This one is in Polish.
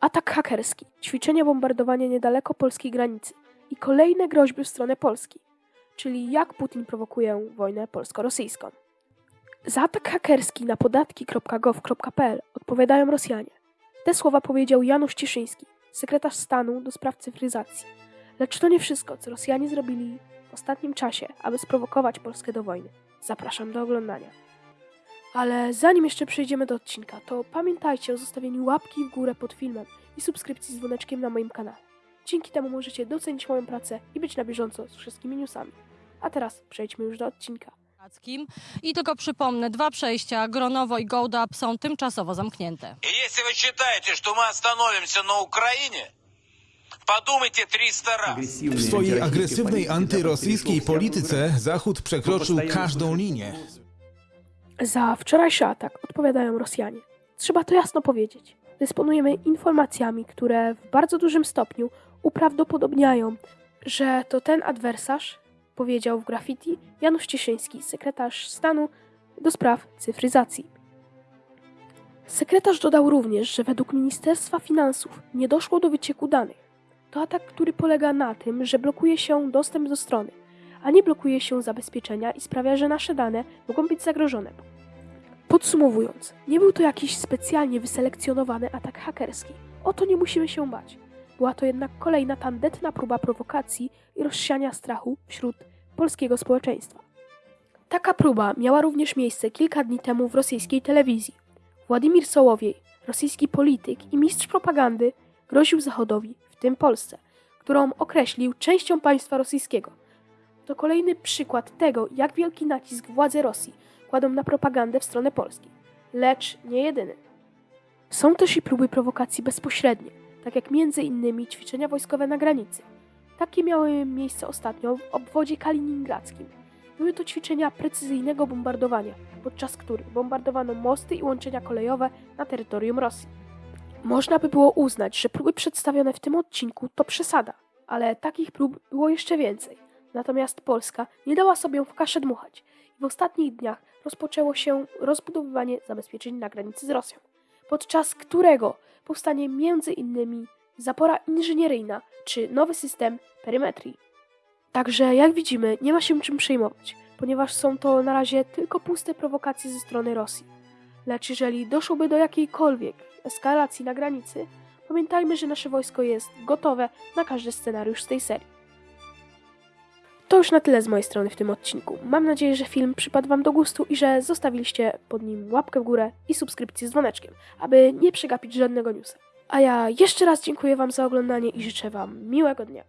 Atak hakerski, ćwiczenia bombardowania niedaleko polskiej granicy i kolejne groźby w stronę Polski, czyli jak Putin prowokuje wojnę polsko-rosyjską. Za atak hakerski na podatki.gov.pl odpowiadają Rosjanie. Te słowa powiedział Janusz Cieszyński, sekretarz stanu do spraw cyfryzacji. Lecz to nie wszystko, co Rosjanie zrobili w ostatnim czasie, aby sprowokować Polskę do wojny. Zapraszam do oglądania. Ale zanim jeszcze przejdziemy do odcinka, to pamiętajcie o zostawieniu łapki w górę pod filmem i subskrypcji z dzwoneczkiem na moim kanale. Dzięki temu możecie docenić moją pracę i być na bieżąco z wszystkimi newsami. A teraz przejdźmy już do odcinka. Kackim. I tylko przypomnę, dwa przejścia, Gronowo i Gołdap są tymczasowo zamknięte. И если вы считаете, что мы остановимся на Украине, подумайте 300 раз. W swojej agresywnej antyrosyjskiej polityce Zachód przekroczył każdą linię. Za wczorajszy atak odpowiadają Rosjanie. Trzeba to jasno powiedzieć. Dysponujemy informacjami, które w bardzo dużym stopniu uprawdopodobniają, że to ten adwersarz powiedział w graffiti Janusz Cieszyński, sekretarz stanu do spraw cyfryzacji. Sekretarz dodał również, że według Ministerstwa Finansów nie doszło do wycieku danych. To atak, który polega na tym, że blokuje się dostęp do strony, a nie blokuje się zabezpieczenia i sprawia, że nasze dane mogą być zagrożone. Podsumowując, nie był to jakiś specjalnie wyselekcjonowany atak hakerski. O to nie musimy się bać. Była to jednak kolejna tandetna próba prowokacji i rozsiania strachu wśród polskiego społeczeństwa. Taka próba miała również miejsce kilka dni temu w rosyjskiej telewizji. Władimir Sołowiej, rosyjski polityk i mistrz propagandy, groził Zachodowi, w tym Polsce, którą określił częścią państwa rosyjskiego. To kolejny przykład tego, jak wielki nacisk władze Rosji kładą na propagandę w stronę Polski. Lecz nie jedyny. Są też i próby prowokacji bezpośrednie, tak jak między innymi ćwiczenia wojskowe na granicy. Takie miały miejsce ostatnio w obwodzie kaliningradzkim. Były to ćwiczenia precyzyjnego bombardowania, podczas których bombardowano mosty i łączenia kolejowe na terytorium Rosji. Można by było uznać, że próby przedstawione w tym odcinku to przesada, ale takich prób było jeszcze więcej. Natomiast Polska nie dała sobie w kaszę dmuchać i w ostatnich dniach rozpoczęło się rozbudowywanie zabezpieczeń na granicy z Rosją, podczas którego powstanie innymi zapora inżynieryjna czy nowy system perymetrii. Także jak widzimy, nie ma się czym przejmować, ponieważ są to na razie tylko puste prowokacje ze strony Rosji. Lecz jeżeli doszłoby do jakiejkolwiek eskalacji na granicy, pamiętajmy, że nasze wojsko jest gotowe na każdy scenariusz z tej serii. To już na tyle z mojej strony w tym odcinku. Mam nadzieję, że film przypadł Wam do gustu i że zostawiliście pod nim łapkę w górę i subskrypcję z dzwoneczkiem, aby nie przegapić żadnego newsa. A ja jeszcze raz dziękuję Wam za oglądanie i życzę Wam miłego dnia.